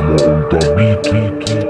Monta beat, beat, beat.